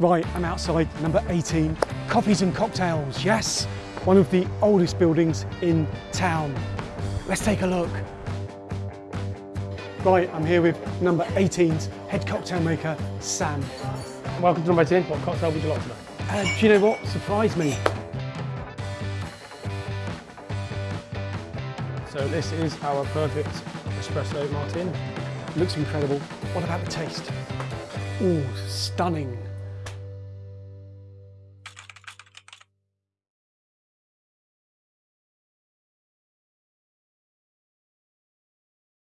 Right, I'm outside number 18, Coffees and Cocktails, yes, one of the oldest buildings in town. Let's take a look. Right, I'm here with number 18's head cocktail maker, Sam. Welcome to number 18. What cocktail would you like tonight? Uh, do you know what surprised me? So this is our perfect espresso martini. Looks incredible. What about the taste? Ooh, stunning.